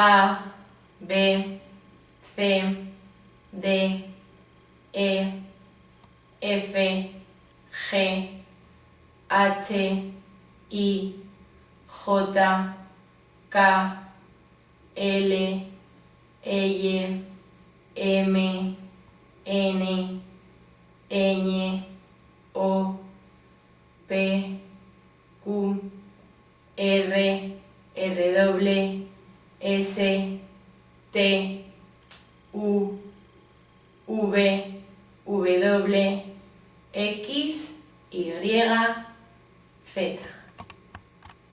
A, B, C, D, E, F, G, H, I, J, K, L, L, M, N, Ñ, O, P, Q, R, R, S, T, U, V, W, X, Y, Z.